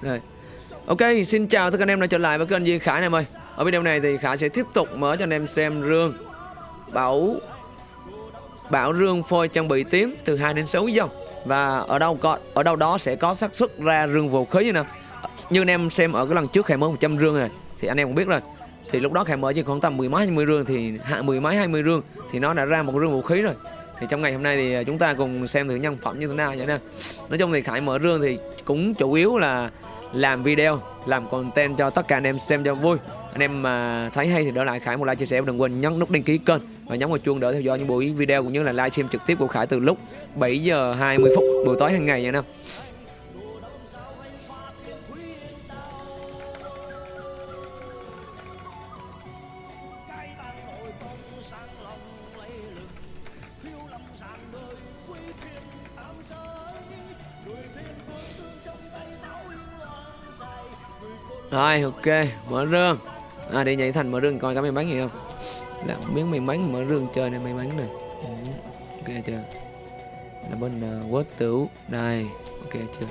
đây, Ok, xin chào tất cả anh em đã trở lại với kênh Duy Khải anh em ơi. Ở video này thì Khải sẽ tiếp tục mở cho anh em xem rương bảo bảo rương phôi trang bị tím từ 2 đến 6 dòng và ở đâu có ở đâu đó sẽ có xác suất ra rương vũ khí như nào. Như anh em xem ở cái lần trước Khải mở 100 rương này thì anh em cũng biết rồi. Thì lúc đó Khải mở chỉ khoảng tầm 10 mấy 20 rương thì hạ 10 mấy 20 rương thì nó đã ra một rương vũ khí rồi. Thì trong ngày hôm nay thì à, chúng ta cùng xem thử nhân phẩm như thế nào vậy nè. Nói chung thì Khải mở rương thì cũng chủ yếu là làm video, làm content cho tất cả anh em xem cho vui. Anh em mà thấy hay thì đỡ lại Khải, một like chia sẻ và đừng quên nhấn nút đăng ký kênh và nhấn vào chuông để theo dõi những buổi video cũng như là livestream trực tiếp của Khải từ lúc 7 giờ 20 phút buổi tối hàng ngày nha anh em. Rồi ok mở rương. À đi nhảy thành mở rương coi có may mắn gì không? Làm miếng may mắn mở rương chơi này may mắn này. Ừ. Ok chưa? Là bên uh, quất tửu. Đây ok chưa?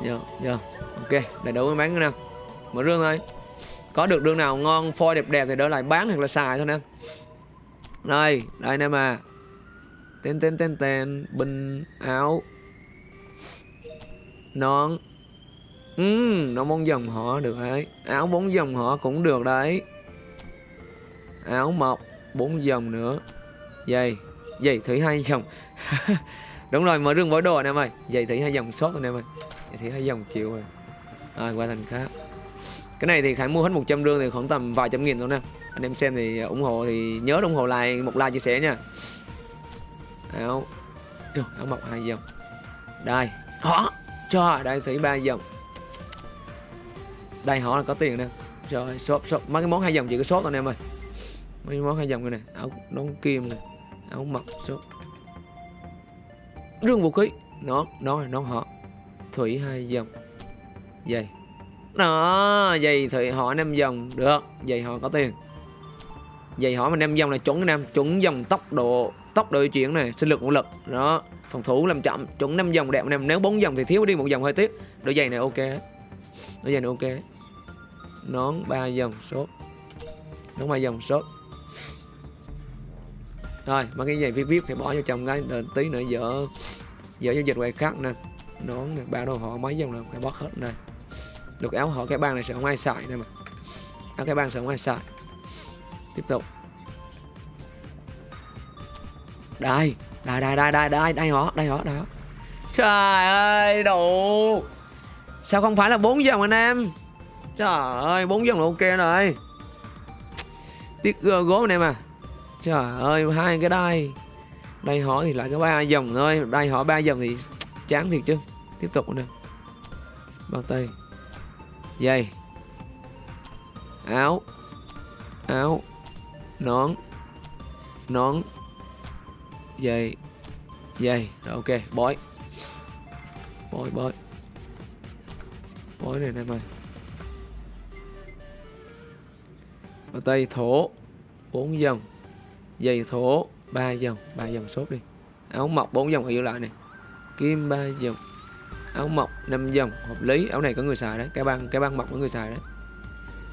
Vô vô Ok đầy đủ may mắn nè. Mở rương thôi. Có được rương nào ngon phôi đẹp đẹp thì đỡ lại bán hoặc là xài thôi nè. Đây đây nè mà. Tên tên tên tên Bình áo. Nón. Ừ, nó bốn dòng họ được đấy Áo bốn dòng họ cũng được đấy. Áo mọc bốn dòng nữa. Dây dây thủy hai dòng. Đúng rồi, mở rương mỗi đồ anh em ơi. Giày thủy hai dòng sốt anh em ơi. Dây thủy hai dòng chịu rồi. Rồi, qua thành khác. Cái này thì Khải mua hết 100 rương thì khoảng tầm vài trăm nghìn thôi nè. Anh em xem thì ủng hộ thì nhớ ủng hộ lại một like chia sẻ nha. Áo. Trời, áo mọc hai dòng. Đây. Hả? Trời, đây thủy ba dòng đây họ là có tiền nè. Trời shop shop. Mấy cái món hai dòng chỉ có sốt anh em ơi. Mấy món hai dòng này nè. Áo nón kim nè. Áo mặc shop. Rương vũ khí. Nó nó là nó họ. Thủy hai dòng. Dày, đó dày thủy họ năm dòng. Được dày họ có tiền. Dày họ mà năm dòng là chuẩn anh chuẩn dòng tốc độ tốc độ chuyển này sinh lực vũ lực. Đó phòng thủ làm chậm chuẩn năm dòng đẹp anh nếu bốn dòng thì thiếu đi một dòng hơi tiếc. Đôi giày này ok. Đôi giày này ok nón ba dòng số nón ba dòng số rồi, mấy cái giày viết viết phải bỏ vô trong cái đợi tí nữa dở dở giao dịch quay khác nè. Nón này ba đồ họ mấy dòng là phải bóc hết này được áo họ, cái băng này sẽ không ai xài nè mà. Áo cái băng sẽ không ai xài tiếp tục. Đây đây đây đây đây đây đây họ đây họ đây họ. Trời ơi, đủ. Sao không phải là bốn dòng anh em? Trời ơi, bốn dòng là ok rồi. Tiếc ờ, gốm anh em à. Trời ơi, hai cái đai. Đây hỏi thì lại có ba dòng thôi, đây hỏi ba dòng thì chán thiệt chứ. Tiếp tục nè. Bao tay. Dây. Áo. Áo. Nón. Nón. Dây. Dây. Rồi ok, bói. Bói bói. Bói này anh em ơi. Bao tay thổ 4 dòng. Dây thổ 3 dòng. 3 dòng sốt đi. Áo mọc 4 dòng. Giữ lại này. Kim 3 dòng. Áo mọc 5 dòng. Hợp lý. Áo này có người xài đấy. Cái băng cái băng mọc có người xài đấy.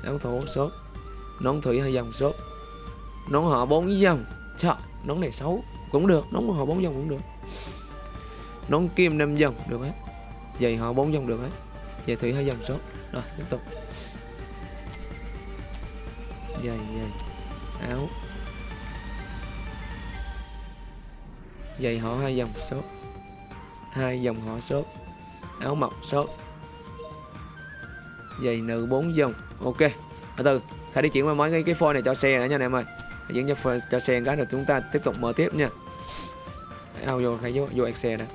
Áo thổ sốt Nón thủy, hai dòng sốt Nón họ 4 dòng. Trời Nón này xấu. Cũng được. Nón họ 4 dòng cũng được. Nón kim 5 dòng. Được hết. Giày họ 4 dòng được hết. Giày thủy, hai dòng sốt Rồi, tiếp tục giày giày áo. Giày họ hai dòng số hai dòng họ số áo mọc số giày nữ bốn dòng. Ok. Từ từ. Khải đi chuyển qua mấy cái cái phone này cho xe nữa nha anh em ơi. Chuyển cho phone, cho xe cái rồi chúng ta tiếp tục mở tiếp nha. Ao vô khải vô vô excel nè.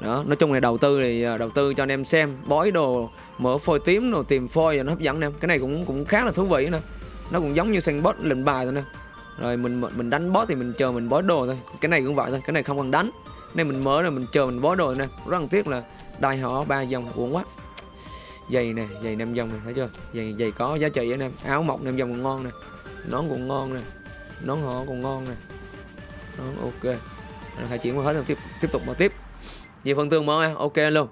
Đó nói chung là đầu tư thì à, đầu tư cho anh em xem. Bói đồ mở phôi tím rồi tìm phôi và nó hấp dẫn nè. Cái này cũng cũng khá là thú vị nè. Nó cũng giống như săn bot lệnh bài thôi nè. Rồi mình mình đánh boss thì mình chờ mình bói đồ thôi. Cái này cũng vậy thôi, cái này không cần đánh. Nên mình mở rồi mình chờ mình bói đồ nè. Rất là tiếc là đai họ ba dòng uổng quá. Giày nè, giày năm dòng này thấy chưa? Giày giày có giá trị anh em áo mọc năm dòng còn ngon nè. Nón cũng ngon nè. Nón họ còn ngon nè. Nón ok. Rồi khai chuyển qua hết rồi, tiếp tiếp tục mở tiếp. Về phần tường mới ok luôn.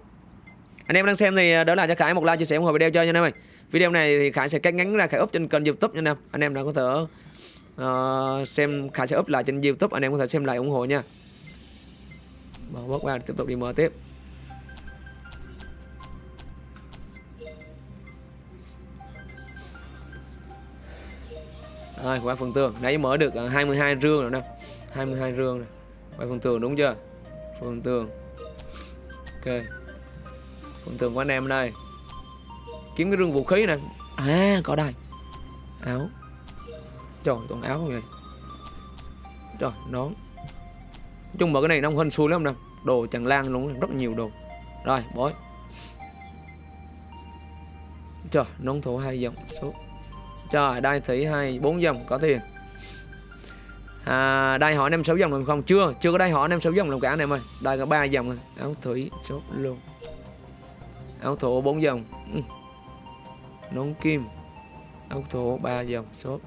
Anh em đang xem thì à, đỡ lại cho Khải một like chia sẻ ủng hộ video cho nha anh em ơi. Video này thì Khải sẽ cắt ngắn ra Khải up trên kênh youtube nha anh em. Anh em nào có thể uh, xem Khải sẽ up lại trên youtube Anh em có thể xem lại ủng hộ nha. Bỏ bớt qua tiếp tục đi mở tiếp. Rồi qua phần tường. Nãy mở được à, 22 rương rồi nè. 22 rương này Qua phần tường đúng chưa? Phần tường. Ok. Phần thường của anh em đây. Kiếm cái rương vũ khí nè. À có đây. Áo. Trời toàn áo không vậy? Trời nón. Chung mà cái này nó hên xui lắm nè Đồ chẳng lan luôn rất nhiều đồ. Rồi bói. Trời nón thủ hai dòng số. Trời đai thủy hai bốn dòng có tiền. À, Đai họ năm sáu dòng làm không? Chưa chưa có đai họ năm sáu dòng làm cả anh em ơi. Đai có ba dòng Áo thủy số luôn. Áo thổ bốn dòng. Ừ. Nón kim. Áo thổ ba dòng số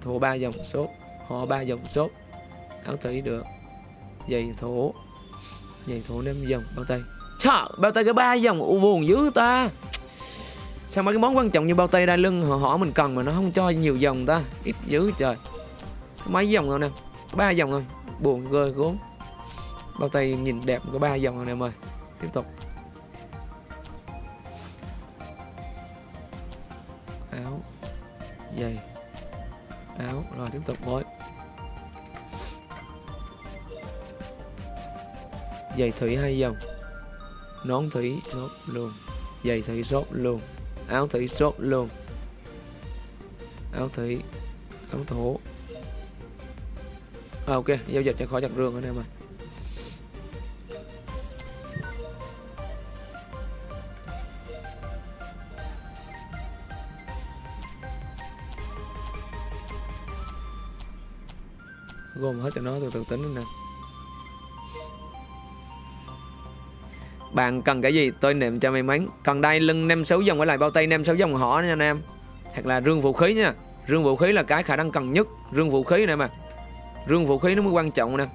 Thổ ba dòng số Họ ba dòng số Áo thủy được. Giày thổ. Giày thổ năm dòng. Bao tay. Trời bao tay có ba dòng u buồn dữ ta. Sao mấy cái món quan trọng như bao tay đai lưng họ hỏi mình cần mà nó không cho nhiều dòng ta. Ít dữ trời. Mấy dòng rồi nè? Ba dòng rồi, buồn gơi gốm bao tay nhìn đẹp có ba dòng rồi nè em ơi tiếp tục. Giày áo rồi tiếp tục với giày thủy hai dòng. Nón thủy sốt luôn. Giày thủy sốt luôn. Áo thủy sốt luôn. Áo thủy áo thổ. À, ok giao dịch cho khỏi chặt rương anh em ơi. Gom hết cho nó từ từ tính nè. Bạn cần cái gì, tôi niệm cho may mắn. Cần đai lưng nem sáu dòng với lại bao tay nem sáu dòng họ nha anh em. Hoặc là rương vũ khí nha. Rương vũ khí là cái khả năng cần nhất. Rương vũ khí này mà. Rương vũ khí nó mới quan trọng nè.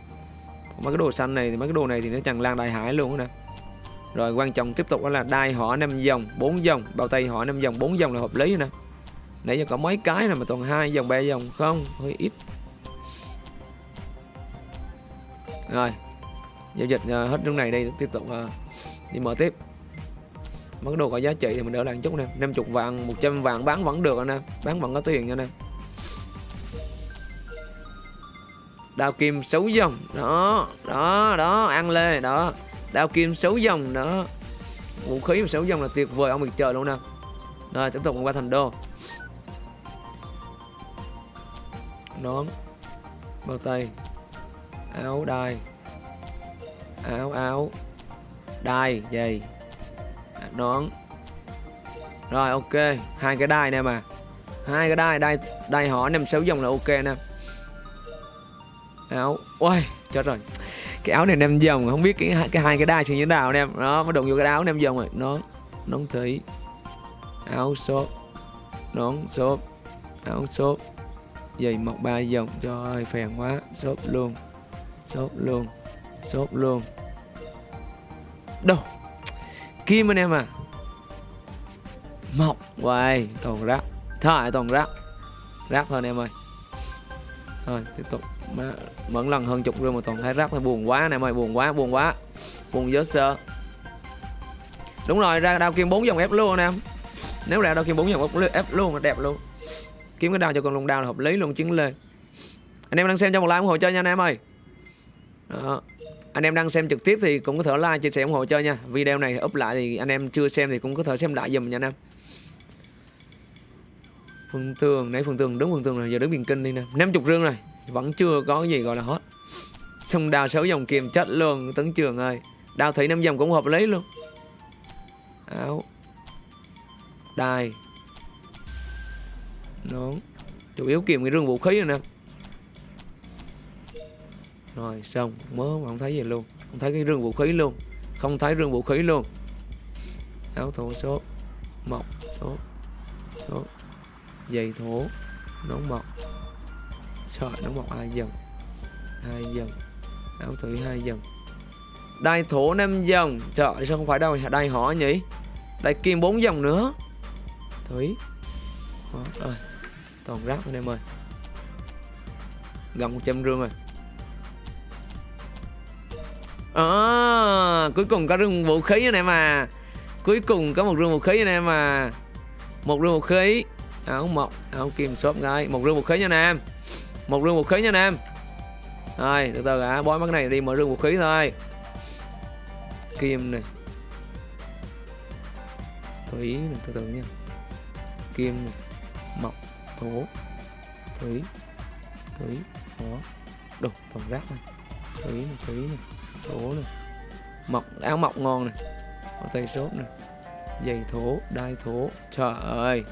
Mấy cái đồ xanh này thì mấy cái đồ này thì nó chẳng lan đại hải luôn nè. Rồi quan trọng tiếp tục đó là đai họ năm dòng, bốn dòng. Bao tay họ năm dòng, bốn dòng là hợp lý nè. Nãy giờ có mấy cái này mà toàn hai dòng, ba dòng. Không, hơi ít. Rồi giao dịch uh, hết nước này đây tiếp tục uh, đi mở tiếp. Mấy đồ có giá trị thì mình đỡ lại chút nè. 50 vàng 100 vàng bán vẫn được anh em bán vẫn có tiền nha anh em đao kim xấu dòng đó đó đó ăn lê đó. Đao kim xấu dòng đó. Vũ khí xấu dòng là tuyệt vời ông bị chờ luôn nè. Rồi tiếp tục qua thành đô. Nón bao tay áo đai. Áo áo. Đai giày à, nón. Rồi, ok. Hai cái đai nè mà. Hai cái đai đai đai họ năm sáu dòng là ok nè. Áo. Ôi chết rồi. Cái áo này năm dòng không biết cái cái hai cái đai như thế nào anh em nó mới đụng vô cái áo năm dòng rồi. Nó nón thủy. Áo xốp. Nón, xốp. Áo xốp. Giày mọc ba dòng cho ơi, phèn quá. Xốp luôn xốp luôn xốp luôn. Đâu? Kim anh em à mọc hoài, toàn rác thôi toàn rác rác thôi anh em ơi. Thôi, tiếp tục. Mà lần hơn chục rồi mà toàn thấy rác thôi buồn quá anh em ơi, buồn quá buồn quá. Buồn dớ sơ đúng rồi, ra đao kim bốn dòng ép luôn anh em. Nếu ra đao kim bốn dòng ép luôn đẹp luôn. Kiếm cái đao cho con lùng đao là hợp lý luôn, chiến lên anh em đang xem cho một like ủng hộ chơi nha anh em ơi đó. Anh em đang xem trực tiếp thì cũng có thể like, chia sẻ ủng hộ chơi nha. Video này up lại thì anh em chưa xem thì cũng có thể xem lại dùm nha anh em. Phương tường, nãy phương tường đúng phương tường rồi giờ đứng biển kinh đi nè. 50 rương rồi, vẫn chưa có gì gọi là hot xong đào sáu dòng kiềm chết luôn tấn trường ơi. Đào thủy năm dòng cũng hợp lý luôn. Áo. Đài. Nón chủ yếu kiềm cái rương vũ khí rồi nè rồi xong mớ mà không thấy gì luôn? Không thấy cái rương vũ khí luôn. Không thấy rương vũ khí luôn. Áo thổ số mọc số số dày thổ nón mọc trời nón mọc hai dần hai dần áo thủy hai dần đai thổ năm dòng. Trời sao không phải đâu đai họ nhỉ? Đai kim bốn dòng nữa. Thủy Hóa, ơi toàn rác thôi em ơi. Gần 100 rương rồi à, cuối cùng có rừng vũ khí anh em à. Cuối cùng có một rừng vũ khí anh em à. Một rừng vũ khí. Áo mộc áo kim shop đây một rừng vũ khí nha anh em. Một rừng vũ khí nha anh em. Rồi từ từ à bói mắt này đi mở rừng vũ khí thôi. Kim này. Thủy này từ từ nha. Kim này. Mộc thổ thủy thủy đó. Đồ toàn rác này. Thủy này thủy này thổ này mộc áo mộc ngon này có tay sốt này giày thổ đai thổ. Trời ơi.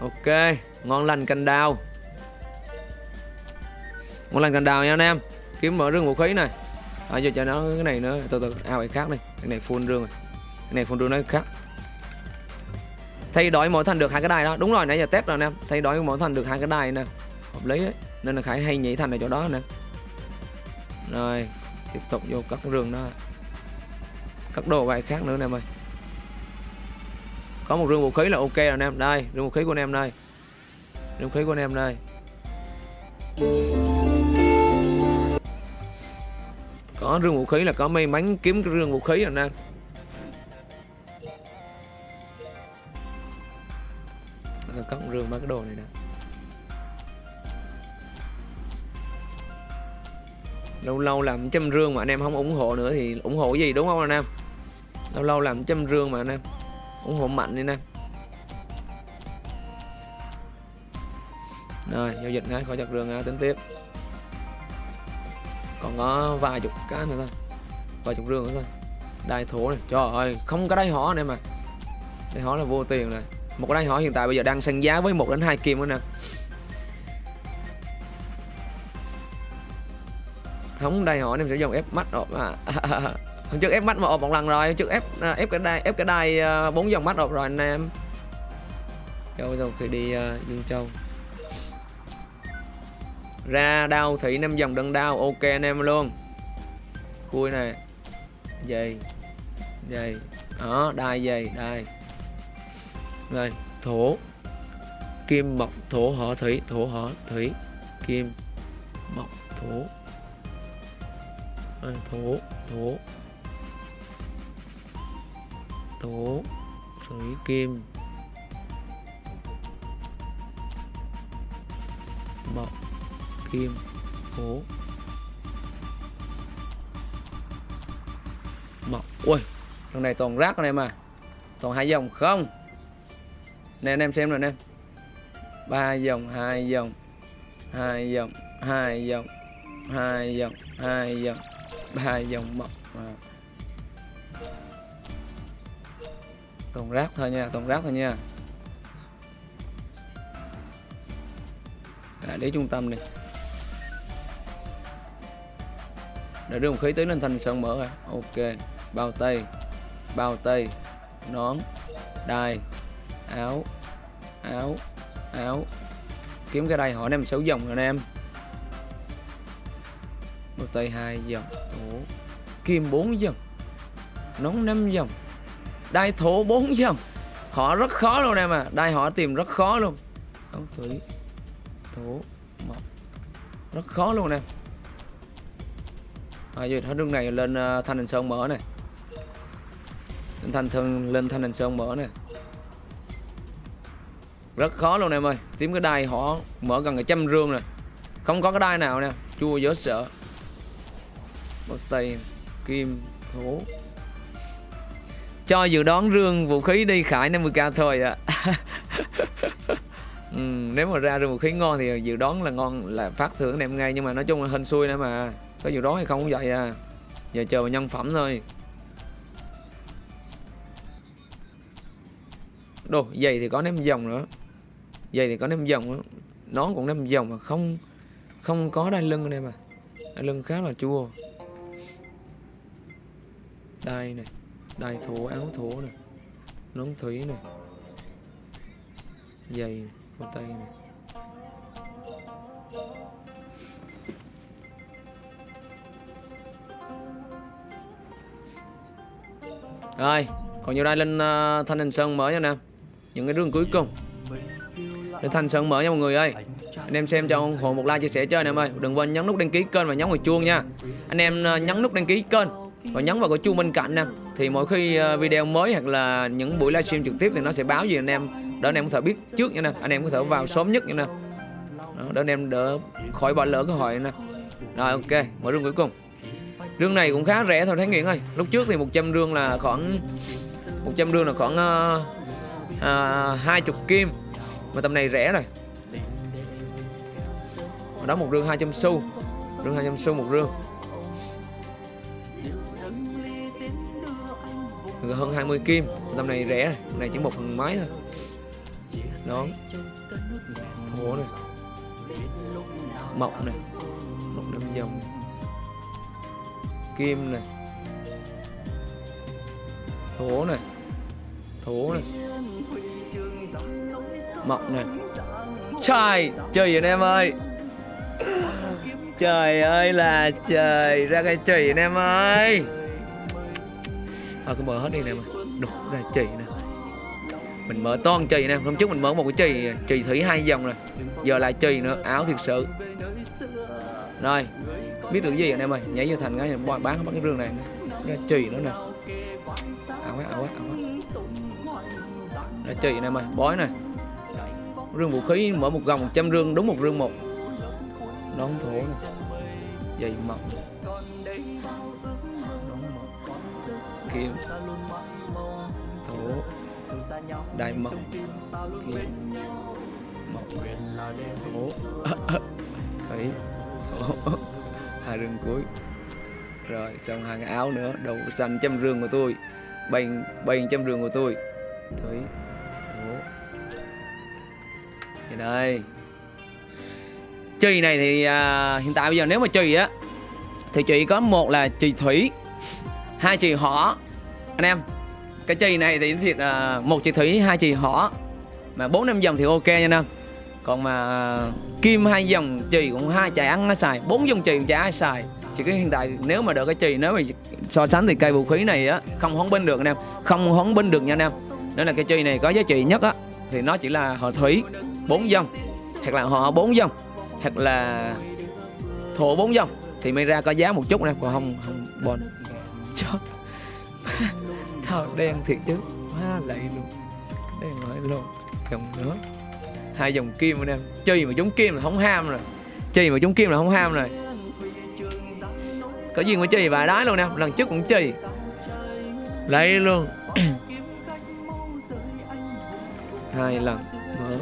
Ok ngon lành canh đào. Ngon lành canh đào nha anh em. Kiếm mở rương vũ khí này. À, giờ cho nó cái này nữa từ từ ao cái khác này cái này full rương rồi. Cái này full rương nó khác. Thay đổi mỗi thành được hai cái đài đó. Đúng rồi nãy giờ test rồi anh em. Thay đổi mỗi thành được hai cái đài nè. Hợp lý đấy. Nên là khải hay nhảy thành ở chỗ đó nè rồi, tiếp tục vô cắt rương đó. Cắt đồ vài khác nữa anh em ơi có một rương vũ khí là ok rồi anh em. Đây rương vũ khí của anh em đây. Rương vũ khí của anh em đây. Có rương vũ khí là có may mắn kiếm cái rương vũ khí rồi anh em cắt rương mấy cái đồ này nè. Lâu lâu làm trăm rương mà anh em không ủng hộ nữa thì ủng hộ gì, đúng không anh em? Lâu lâu làm trăm rương mà anh em, ủng hộ mạnh đi anh em. Rồi, giao dịch ngay khỏi chặt rương ra tính tiếp. Còn có vài chục cái nữa thôi, vài chục rương nữa thôi. Đai thủ này, trời ơi, không có đai họ này mà đai họ là vô tiền này một cái đai họ hiện tại bây giờ đang săn giá với một đến hai kim nữa nè không đây họ em sẽ dùng ép mắt ộp à. Hôm trước ép mắt mà ộp một lần rồi hôm trước ép à, ép cái đai ép cái đai à, bốn dòng mắt ộp rồi anh em. Châu rồi khi đi uh, dương châu. Ra đau thủy năm dòng đơn đau ok anh em luôn. Khui này. Dày dày đó đai dày đai. Rồi thổ. Kim mộc thổ họ thủy thổ họ thủy. Kim mộc thổ rồi, thổ thổ thổ thủy kim. Mộc kim thổ mộc ui thằng này toàn rác anh em à. Toàn hai dòng không. Nè anh em xem rồi nè, ba dòng hai dòng hai dòng hai dòng hai dòng hai dòng ba dòng mộc à. tồn rác thôi nha tồn rác thôi nha. À, để trung tâm này để đưa một khí tới lên thành sơn mở à ok bao tay bao tay nón đai áo áo áo. Kiếm cái đây hỏi em sáu dòng rồi anh em bao tay hai dòng Ủa. kim bốn dòng nón năm dòng đai thổ bốn dòng. Họ rất khó luôn em à đai họ tìm rất khó luôn. Ông thủy thổ mộc rất khó luôn em. À, giờ hết đường này lên uh, thanh hình sơn mở này lên thanh thân lên thanh hình sơn mở này rất khó luôn em ơi tìm cái đai họ mở gần cả trăm rương này không có cái đai nào nè chua dở sợ bắt tay kim thủ. Cho dự đoán rương vũ khí đi khải 50k thôi ạ. À. ừ, nếu mà ra rương vũ khí ngon thì dự đoán là ngon là phát thưởng anh em ngay nhưng mà nói chung là hình xui nữa mà. Có dự đoán hay không cũng vậy à. Giờ chờ vào nhân phẩm thôi. Đồ giày thì có ném dòng nữa. Giày thì có ném dòng nữa. Nón cũng ném dòng mà không không có đai lưng đây mà. Đai lưng khá là chua đai này đai thổ áo thổ này nón thủy này giày này, bao tay này. Rồi còn nhiều đây lên uh, thanh hình sơn mở nha nè. Những cái đường cuối cùng. Để thanh sơn mở nha mọi người ơi. Anh em xem cho ủng hộ một like chia sẻ chơi anh em ơi. Đừng quên nhấn nút đăng ký kênh và nhấn vào chuông nha. Anh em uh, nhấn nút đăng ký kênh và nhấn vào cái chuông bên cạnh nè. Thì mỗi khi ờ, video mới hoặc là những buổi livestream trực tiếp thì nó sẽ báo gì anh em. Để anh em có thể biết trước nha nè. Anh em có thể vào sớm nhất nha nè. Đó, để anh em đỡ khỏi bỏ lỡ cơ hội nè. Rồi ok. Mở rương cuối cùng. Rương này cũng khá rẻ thôi Thái Nguyễn ơi. Lúc trước thì 100 rương là khoảng 100 rương là khoảng uh, uh, 20 kim. Mà tầm này rẻ rồi. Đó một rương 200 xu. Rương 200 xu một rương. Hơn 20 kim. Tầm này rẻ này này chỉ một phần mấy thôi. Đó. Thổ này mộc này mộc năm dòng. Kim này thổ này thổ này mộc này trời trời anh em ơi. Trời ơi là trời. Ra cái trời anh em ơi thôi, cứ mở hết đi nè. Mà đục ra, chì nè. Mình mở toàn chì nè. Hôm trước mình mở một cái chì chì thủy hai dòng rồi giờ lại chì nữa. Áo thiệt sự. Rồi, biết được gì anh em ơi nhảy vô thành cái bán bán cái rương này. Ra chì nữa nè. Ảo quá ảo quá ảo quá. Ra chì anh em ơi bói nè. Rương vũ khí, mở một gồng 100 rương, đúng một rương một. Đón thổ nè. Dày mỏng kim. Thổ đại mộc kim mộc thổ thủy thổ hai rừng cuối. Rồi xong hai cái áo nữa. Đầu xanh trăm rương của tôi. Bành bành trăm rương của tôi. Thủy thổ thì đây. Chì này thì à, hiện tại bây giờ nếu mà chì á thì chị có một là chì thủy hai chị họ anh em. Cái chì này thì thiệt à, một chị thủy hai chị họ. Mà bốn năm dòng thì ok nha anh em. Còn mà à, kim hai dòng chì cũng hai chạy ăn nó xài. Bốn dòng chì chả ai xài. Chỉ cái hiện tại nếu mà được cái chì nếu mà so sánh thì cây vũ khí này á không hóng binh được anh em. Không hóng binh được nha anh em. Nên là cái chì này có giá trị nhất á thì nó chỉ là họ thủy bốn dòng. Hoặc là họ bốn dòng. Hoặc là thổ bốn dòng. Thì mới ra có giá một chút nè còn không không bon chó thao đen thiệt chứ má lạy luôn. Đen lại luôn dòng nữa. Hai dòng kim anh em chơi mà giống kim là không ham rồi. Chơi mà giống kim là không ham rồi. Có duyên mà chơi vài đái luôn nè, lần trước cũng chơi. Lấy luôn. Hai lần mở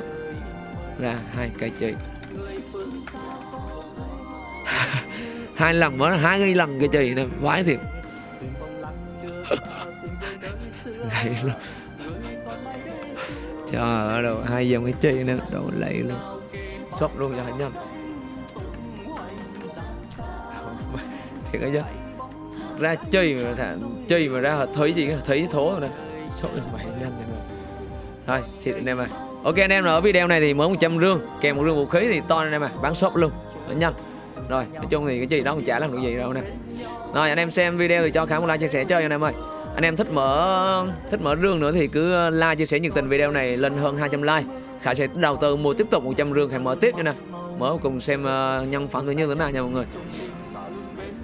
ra hai cây chơi. Hai lần mở ra, hai cái lần cái chơi nè, vãi thiệt. Lạy luôn. Trời ơi đâu hai dòng cái chơi nữa, đồ lạy luôn. Sốc luôn cho hạnh nhanh. Thiệt cái chứ. Ra chơi mà thả, chơi mà ra thấy gì thấy thố rồi nè sốc được mày nhanh rồi thôi xịt anh em ơi. Ok anh em ở video này thì mới 100 rương kèm một rương vũ khí thì to anh em à bán shop luôn nhanh. Rồi nói chung thì cái gì đó cũng chả làm được gì đâu nè. Rồi anh em xem video thì cho khả một like chia sẻ chơi anh em ơi anh em thích mở thích mở rương nữa thì cứ ờ, like chia sẻ nhiệt tình video này lên hơn 200 like. Khả sẽ đầu tư mua tiếp tục 100 rương khải mở tiếp nha nè. Mở cùng xem uh, nhân phẩm tự nhiên thế nào nha mọi người.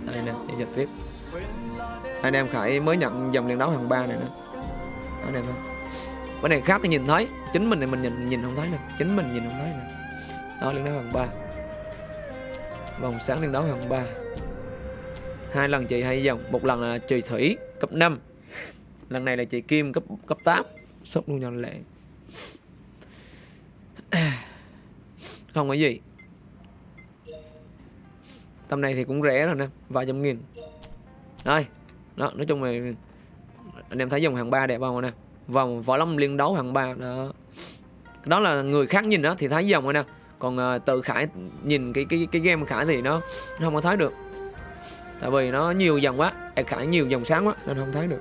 Đây nè đi giật tiếp. Anh em khải mới nhận dòng liền đấu hàng ba này nè. Anh em không cái này khác thì nhìn thấy. Chính mình này mình nhìn nhìn không thấy nè. Chính mình nhìn không thấy nè. Đó liên đấu hàng ba. Vòng sáng liên đấu hàng ba. Hai lần chị hai dòng một lần là trì thủy cấp 5 lần này là chị kim cấp cấp 8 sốc luôn nhau lệ không có gì. Tầm này thì cũng rẻ rồi nè vài trăm nghìn. Đây đó nói chung là anh em thấy dòng hàng ba đẹp không nè? Vòng võ lâm liên đấu hàng ba đó. Đó là người khác nhìn đó thì thấy dòng rồi nè. Còn uh, tự khải nhìn cái cái cái game khải thì nó, nó không có thấy được. Tại vì nó nhiều dòng quá khải nhiều dòng sáng quá nên không thấy được.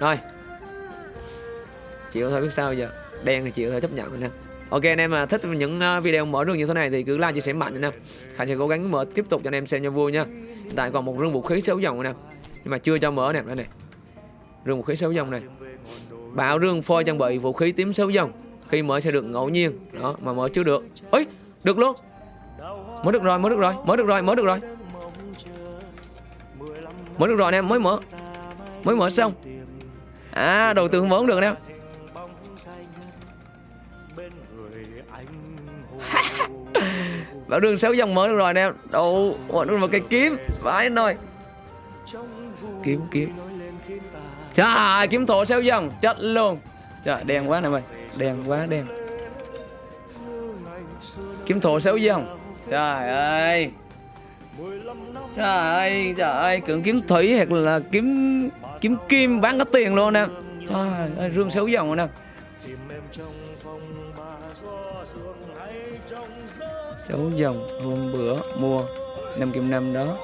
Rồi. Chịu thôi, biết sao giờ? Đen thì chịu thôi, chấp nhận rồi nè. Ok, anh em mà thích những ờ, video mở rương như thế này thì cứ like, chia sẻ, mạnh nha nè. Khải sẽ cố gắng mở tiếp tục cho anh em xem cho vui nha. Hiện tại còn một rương vũ khí xấu dòng nè. Nhưng mà chưa cho mở nè, đây này. Rương vũ khí xấu dòng này. Bảo rương phôi trang bị vũ khí tím xấu dòng. Khi mở sẽ được ngẫu nhiên. Đó, mà mở chưa được. Ấy được luôn. Mở được rồi, mở được rồi, mở được rồi, mở được rồi. Mở được rồi anh em mới mở. Mới mở xong à đầu tư không được nè bảo đường sáu dòng mới được rồi nè. Đâu mở được một cây kiếm. Vãi nồi kiếm kiếm. Trời, kiếm thổ sáu dòng. Chết luôn. Trời, đen quá nè mày. Đen quá, đen. Kiếm thổ sáu dòng. Trời ơi. Trời ơi trời ơi. Cưỡng kiếm thủy hoặc là kiếm kiếm kim bán có tiền luôn nè. Trời ơi rương xấu dòng rồi nè. Xấu dòng hôm bữa mua năm kim năm đó.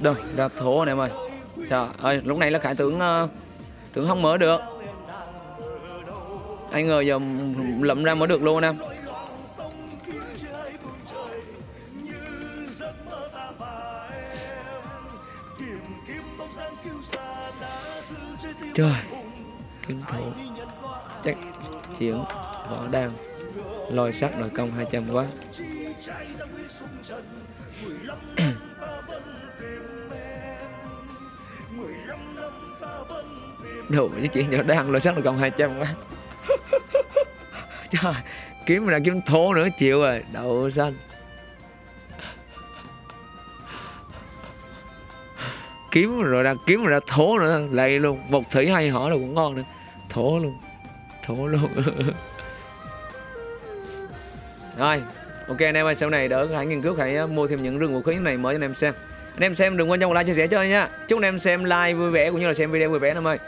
Đâu, ra thổ anh em ơi. Trời ơi, lúc này là khải tưởng uh, Tưởng không mở được. Anh ngờ giờ lậm ra mở được luôn anh em Trời kinh thủ. Chắc chiến võ đan. Lôi sắt nội công 200 quá. Đủ với chuyện nhỏ đang lôi sắt nội công 200 quá. Trời, Kiếm ra kiếm thố nữa, chịu rồi. Đậu xanh. Kiếm rồi ra kiếm rồi ra thố nữa lầy luôn. Một thủy hay họ là cũng ngon nữa. Thố luôn. Thố luôn. Rồi, ok, anh em ơi, sau này đỡ hãy nghiên cứu, hãy ờ, mua thêm những rừng vũ khí này mới cho anh em xem. Anh em xem đừng quên cho một like, chia sẻ cho nha. Chúc anh em xem like vui vẻ cũng như là xem video vui vẻ, anh em ơi.